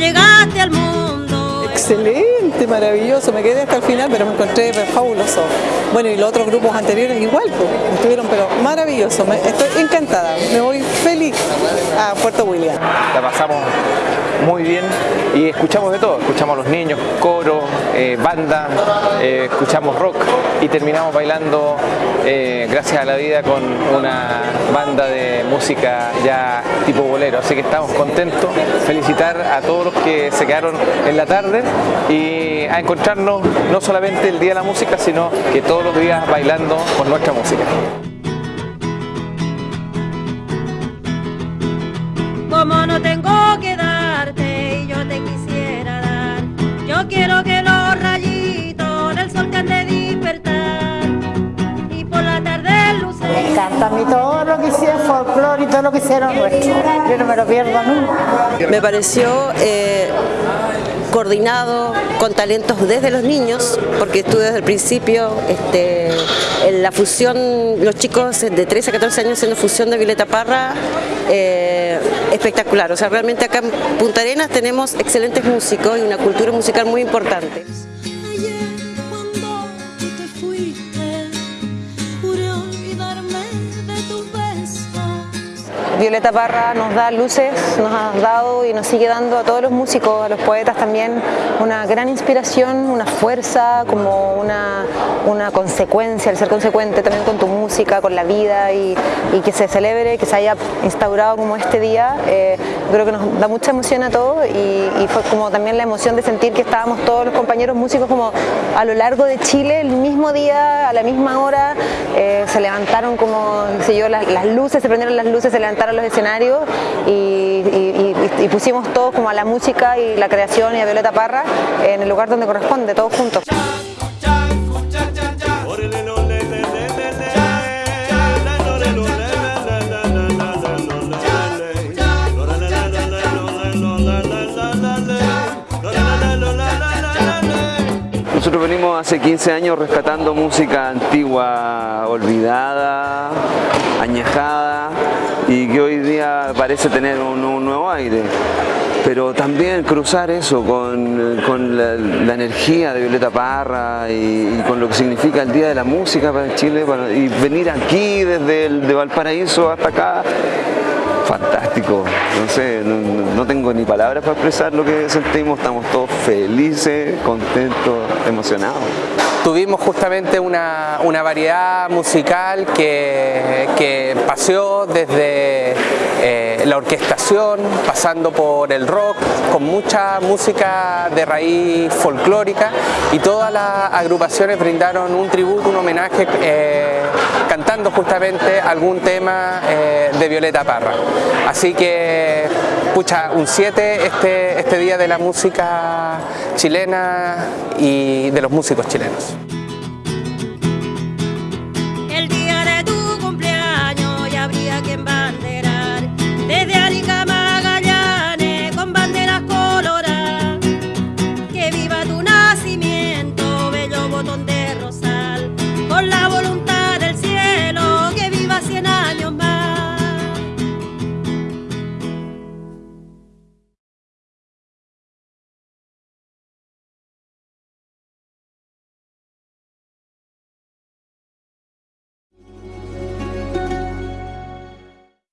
llegaste al mundo. Excelente, maravilloso, me quedé hasta el final, pero me encontré fabuloso. Bueno, y los otros grupos anteriores igual, pues, estuvieron pero maravilloso, estoy encantada, me voy feliz a Puerto William. La pasamos muy bien. Y escuchamos de todo, escuchamos a los niños, coro, eh, banda, eh, escuchamos rock y terminamos bailando eh, gracias a la vida con una banda de música ya tipo bolero, así que estamos contentos, felicitar a todos los que se quedaron en la tarde y a encontrarnos no solamente el Día de la Música, sino que todos los días bailando con nuestra música. Como no tengo que quiero que los rayitos del sol te han de despertar y por la tarde luces. Me encanta a mí todo lo que hicieron folclore y todo lo que hicieron nuestro. Yo no me lo pierdo nunca. Me pareció eh, coordinado con talentos desde los niños, porque estuve desde el principio este, en la fusión, los chicos de 13 a 14 años haciendo fusión de Violeta Parra, eh, espectacular. O sea, realmente acá en Punta Arenas tenemos excelentes músicos y una cultura musical muy importante. Violeta Parra nos da luces, nos ha dado y nos sigue dando a todos los músicos, a los poetas también, una gran inspiración, una fuerza, como una, una consecuencia, el ser consecuente también con tu música, con la vida y, que se celebre, que se haya instaurado como este día, eh, creo que nos da mucha emoción a todos y, fue como también la emoción de sentir que estábamos todos los compañeros músicos como a lo largo de Chile, el mismo día, a la misma hora, eh, se levantaron como, sé yo, las, las luces, se prendieron las luces, se levantaron los escenarios y, pusimos todos como a la música y la creación y a Violeta Parra en el lugar donde corresponde, todos juntos. Nosotros venimos hace 15 años rescatando música antigua, olvidada, añejada y que hoy día parece tener un, nuevo aire. Pero también cruzar eso con, la, energía de Violeta Parra y, con lo que significa el Día de la Música para Chile y venir aquí desde el, de Valparaíso hasta acá fantástico, no sé, no, tengo ni palabras para expresar lo que sentimos, estamos todos felices, contentos, emocionados. Tuvimos justamente una, variedad musical que, que paseó desde eh, la orquestación, pasando por el rock, con mucha música de raíz folclórica y todas las agrupaciones brindaron un tributo, un homenaje eh, cantando justamente algún tema eh, de Violeta Parra. Así que, pucha, un 7 este, este día de la música chilena y de los músicos chilenos.